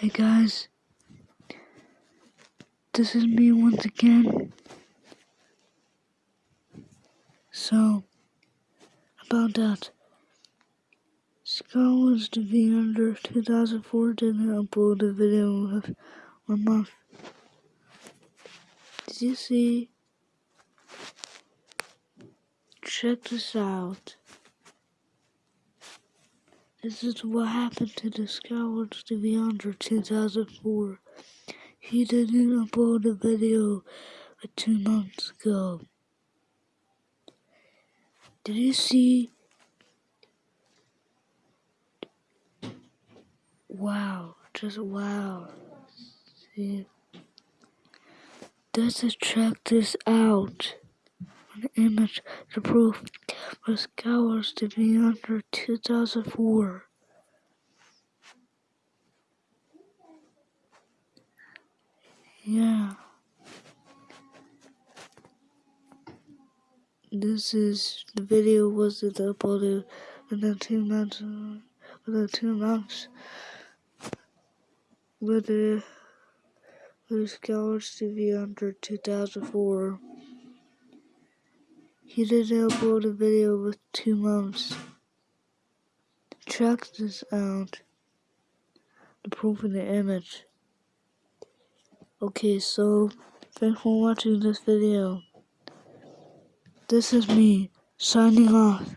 Hey guys, this is me once again. So, about that, Scholars to be under 2004 didn't upload a video of one month. Did you see? Check this out. This is what happened to the Scholars to under 2004. He didn't upload a video two months ago. Did you see? Wow, just wow. See? Let's check this out. Image to prove for scholars to be under 2004. Yeah. This is the video was uploaded within two months within two months with the with scholars to be under 2004. He didn't upload a video with two months. Check this out. The proof in the image. Okay, so thanks for watching this video. This is me signing off.